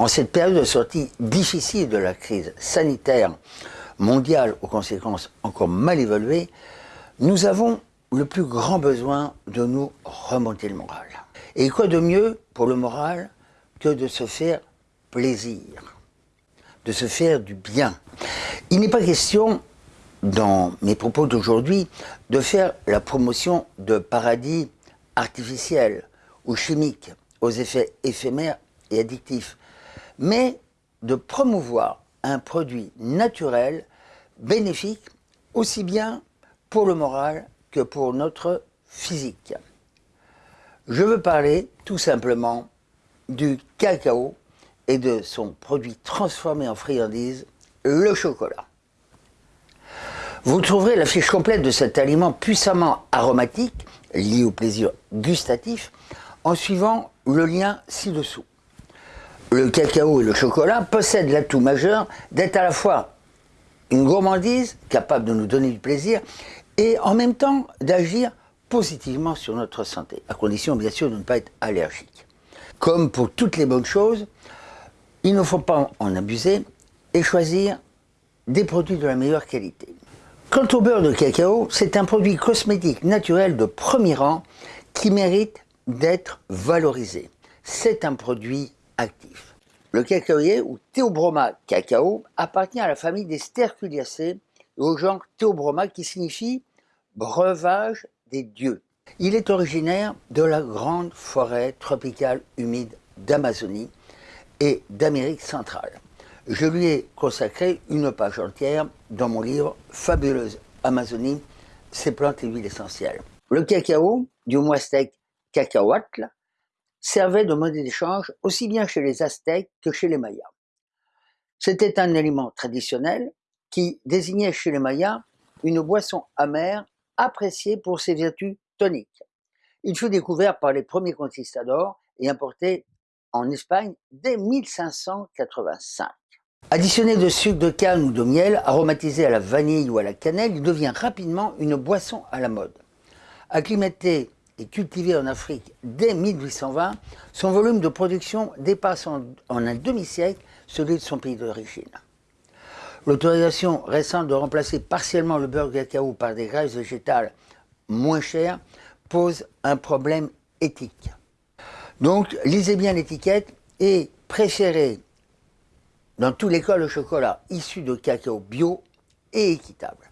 En cette période de sortie difficile de la crise sanitaire mondiale aux conséquences encore mal évaluées, nous avons le plus grand besoin de nous remonter le moral. Et quoi de mieux pour le moral que de se faire plaisir, de se faire du bien? Il n'est pas question, dans mes propos d'aujourd'hui, de faire la promotion de paradis artificiels ou chimiques aux effets éphémères et addictifs, mais de promouvoir un produit naturel, bénéfique, aussi bien pour le moral que pour notre physique. Je veux parler tout simplement du cacao et de son produit transformé en friandise, le chocolat. Vous trouverez la fiche complète de cet aliment puissamment aromatique, lié au plaisir gustatif, en suivant le lien ci-dessous. Le cacao et le chocolat possèdent l'atout majeur d'être à la fois une gourmandise capable de nous donner du plaisir et en même temps d'agir positivement sur notre santé, à condition bien sûr de ne pas être allergique. Comme pour toutes les bonnes choses, il ne faut pas en abuser et choisir des produits de la meilleure qualité. Quant au beurre de cacao, c'est un produit cosmétique naturel de premier rang qui mérite d'être valorisé. C'est un produit Le cacaoyer ou Theobroma cacao appartient à la famille des Sterculiacées et au genre Theobroma qui signifie breuvage des dieux. Il est originaire de la grande forêt tropicale humide d'Amazonie et d'Amérique centrale. Je lui ai consacré une page entière dans mon livre Fabuleuse Amazonie, ses plantes et huiles essentielles. Le cacao, du aztèque cacahuatl, servait de monnaie d'échange aussi bien chez les Aztèques que chez les Mayas. C'était un aliment traditionnel qui désignait chez les Mayas une boisson amère appréciée pour ses vertus toniques. Il fut découvert par les premiers conquistadors et importé en Espagne dès 1585. Additionné de sucre de canne ou de miel, aromatisé à la vanille ou à la cannelle, il devient rapidement une boisson à la mode. Acclimaté et cultivé en Afrique dès 1820, son volume de production dépasse en, un demi-siècle celui de son pays d'origine. L'autorisation récente de remplacer partiellement le beurre de cacao par des graisses végétales moins chères pose un problème éthique. Donc, lisez bien l'étiquette et préférez dans tous les cas le chocolat issu de cacao bio et équitable.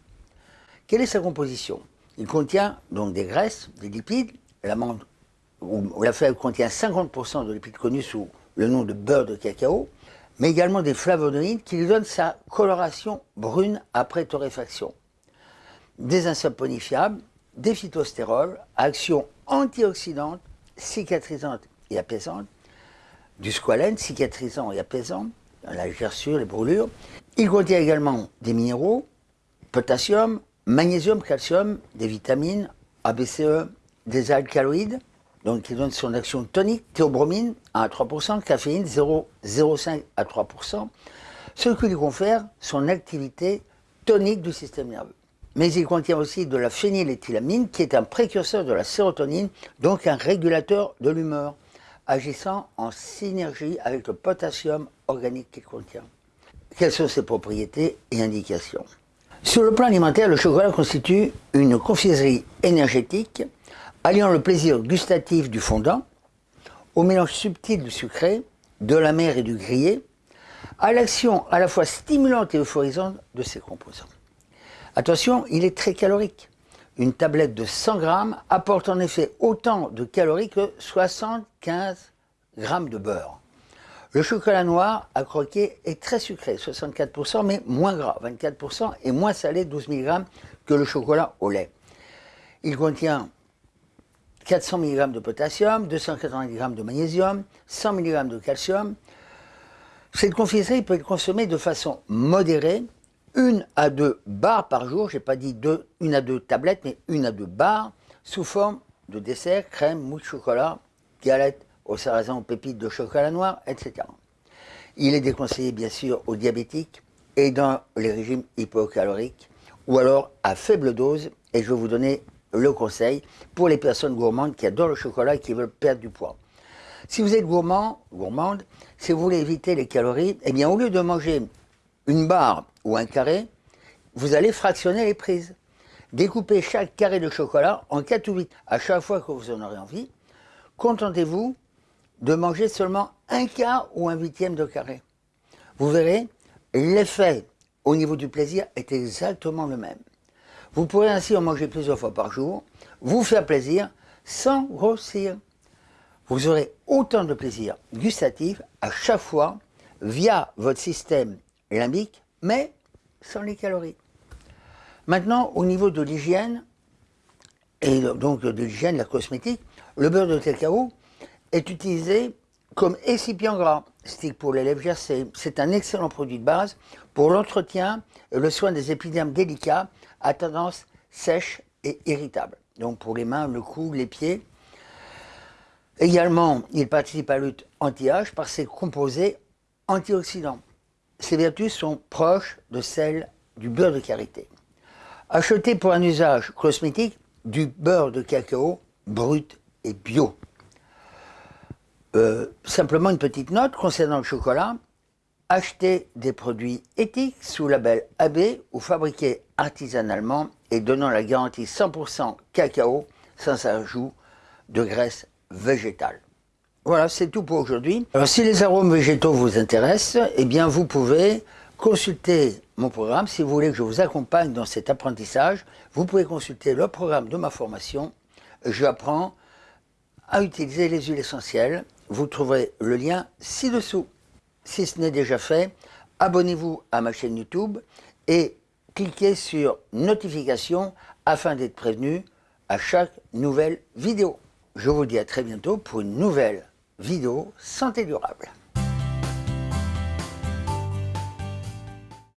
Quelle est sa composition? Il contient donc des graisses, des lipides, l'amande ou la fève contient 50% de lipides connus sous le nom de beurre de cacao, mais également des flavonoïdes qui lui donnent sa coloration brune après torréfaction. Des insaponifiables, des phytostérols action antioxydante, cicatrisante et apaisante, du squalène cicatrisant et apaisant, la gerçure, les brûlures. Il contient également des minéraux, potassium, magnésium, calcium, des vitamines, ABCE, des alcaloïdes, donc qui donnent son action tonique, théobromine à 3%, caféine 0,05 à 3%, ce qui lui confère son activité tonique du système nerveux. Mais il contient aussi de la phényléthylamine qui est un précurseur de la sérotonine, donc un régulateur de l'humeur agissant en synergie avec le potassium organique qu'il contient. Quelles sont ses propriétés et indications? Sur le plan alimentaire, le chocolat constitue une confiserie énergétique alliant le plaisir gustatif du fondant au mélange subtil du sucré, de la mer et du grillé, à l'action à la fois stimulante et euphorisante de ses composants. Attention, il est très calorique. Une tablette de 100 grammes apporte en effet autant de calories que 75 grammes de beurre. Le chocolat noir à croquer est très sucré, 64%, mais moins gras, 24%, et moins salé, 12 mg, que le chocolat au lait. Il contient 400 mg de potassium, 280 g de magnésium, 100 mg de calcium. Cette confiserie peut être consommée de façon modérée, une à deux barres par jour, j'ai pas dit deux, une à deux tablettes, mais une à deux barres, sous forme de dessert, crème, mousse chocolat, galette au sarrasin aux pépites de chocolat noir, etc. Il est déconseillé bien sûr aux diabétiques et dans les régimes hypocaloriques, ou alors à faible dose, et je vais vous donner le conseil pour les personnes gourmandes qui adorent le chocolat et qui veulent perdre du poids. Si vous êtes gourmand, gourmande, si vous voulez éviter les calories, eh bien au lieu de manger une barre ou un carré, vous allez fractionner les prises. Découpez chaque carré de chocolat en 4 ou 8 à chaque fois que vous en aurez envie. Contentez-vous de manger seulement un quart ou un huitième de carré. Vous verrez, l'effet au niveau du plaisir est exactement le même. Vous pourrez ainsi en manger plusieurs fois par jour, vous faire plaisir sans grossir. Vous aurez autant de plaisir gustatif à chaque fois via votre système limbique, mais sans les calories. Maintenant, au niveau de l'hygiène, et donc de l'hygiène, la cosmétique, le beurre de cacao est utilisé comme excipient gras, stick pour les lèvres gercées. C'est un excellent produit de base pour l'entretien et le soin des épidermes délicats à tendance sèche et irritable. Donc pour les mains, le cou, les pieds. Également, il participe à la lutte anti-âge par ses composés antioxydants. Ses vertus sont proches de celles du beurre de karité. Achetez pour un usage cosmétique du beurre de cacao brut et bio. Euh, simplement une petite note concernant le chocolat. Achetez des produits éthiques sous label AB ou fabriqués artisanalement et donnant la garantie 100% cacao sans ajout de graisse végétale. Voilà, c'est tout pour aujourd'hui. Alors si les arômes végétaux vous intéressent, eh bien vous pouvez consulter mon programme. Si vous voulez que je vous accompagne dans cet apprentissage, vous pouvez consulter le programme de ma formation. J'apprends à utiliser les huiles essentielles. Vous trouverez le lien ci-dessous. Si ce n'est déjà fait, abonnez-vous à ma chaîne YouTube et cliquez sur notification afin d'être prévenu à chaque nouvelle vidéo. Je vous dis à très bientôt pour une nouvelle vidéo santé durable.